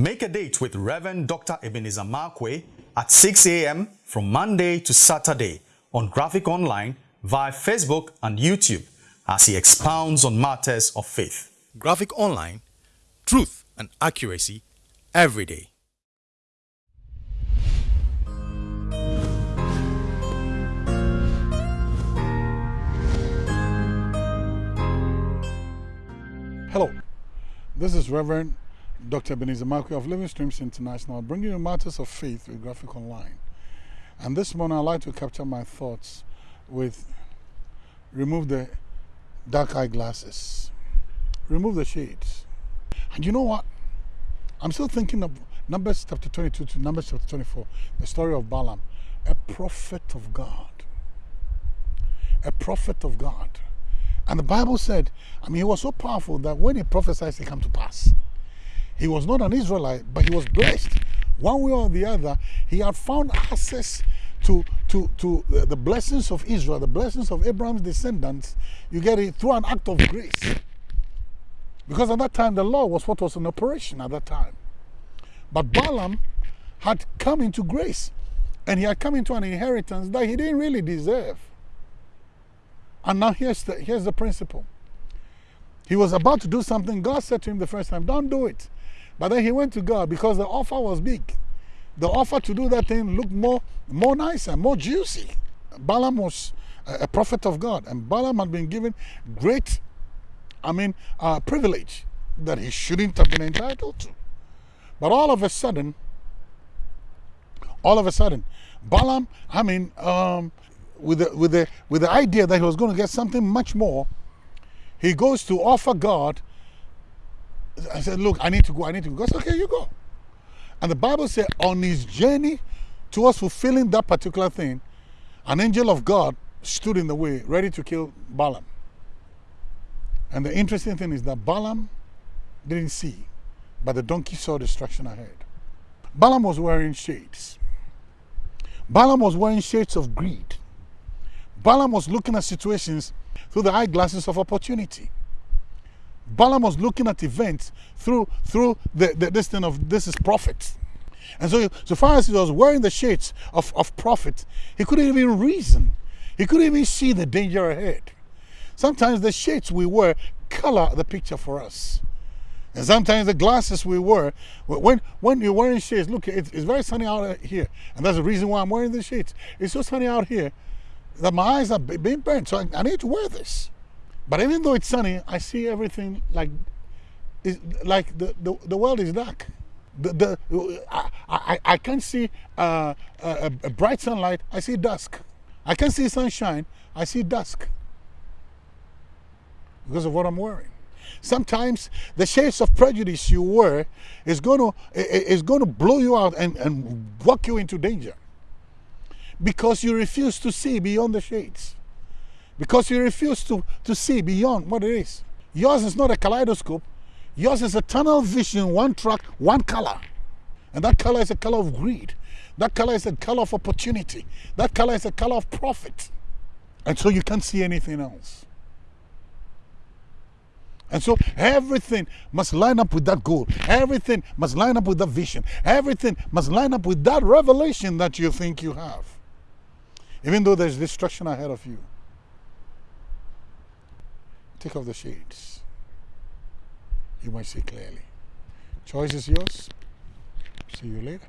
Make a date with Reverend Dr. Ebenezer Markwei at 6 a.m. from Monday to Saturday on Graphic Online via Facebook and YouTube as he expounds on matters of faith. Graphic Online, truth and accuracy every day. Hello, this is Reverend Dr. Ebenezer Markwei of Living Streams International, bringing you matters of faith with Graphic Online. And this morning I'd like to capture my thoughts with remove the dark eye glasses, remove the shades. And you know what? I'm still thinking of Numbers chapter 22 to Numbers chapter 24, the story of Balaam, a prophet of God. A prophet of God. And the Bible said, I mean, he was so powerful that when he prophesied, it came to pass. He was not an Israelite, but he was blessed. One way or the other, he had found access to, to, to the blessings of Israel, the blessings of Abraham's descendants. You get it through an act of grace. Because at that time, the law was what was in operation at that time. But Balaam had come into grace and he had come into an inheritance that he didn't really deserve. And now here's the, here's the principle. He was about to do something. God said to him the first time, don't do it. But then he went to God because the offer was big. The offer to do that thing looked more, more nicer, more juicy. Balaam was a prophet of God, and Balaam had been given great, I mean, uh, privilege that he shouldn't have been entitled to. But all of a sudden, all of a sudden, Balaam, I mean, um, with the, with, the, with the idea that he was going to get something much more, he goes to offer God. I said, look, I need to go, I need to go. God said, okay, you go. And the Bible said on his journey towards fulfilling that particular thing, an angel of God stood in the way, ready to kill Balaam. And the interesting thing is that Balaam didn't see, but the donkey saw destruction ahead. Balaam was wearing shades. Balaam was wearing shades of greed. Balaam was looking at situations through the eyeglasses of opportunity. Balaam was looking at events through through the, the this thing of this is prophet. And so, so far as he was wearing the shades of, of profit, he couldn't even reason. He couldn't even see the danger ahead. Sometimes the shades we wear color the picture for us. And sometimes the glasses we wear, when, when you're wearing shades, look, it's, it's very sunny out here. And that's the reason why I'm wearing the shades. It's so sunny out here that my eyes are being burnt. So I, I need to wear this. But even though it's sunny, I see everything like, like the, the, the world is dark. The, the, I, I, I can't see uh, a, a bright sunlight, I see dusk. I can't see sunshine, I see dusk. Because of what I'm wearing. Sometimes the shades of prejudice you wear is going to, is going to blow you out and, and walk you into danger. Because you refuse to see beyond the shades because you refuse to, to see beyond what it is. Yours is not a kaleidoscope. Yours is a tunnel vision, one track, one color. And that color is a color of greed. That color is a color of opportunity. That color is a color of profit. And so you can't see anything else. And so everything must line up with that goal. Everything must line up with that vision. Everything must line up with that revelation that you think you have. Even though there's destruction ahead of you. Take off the shades. You might see clearly. Choice is yours. See you later.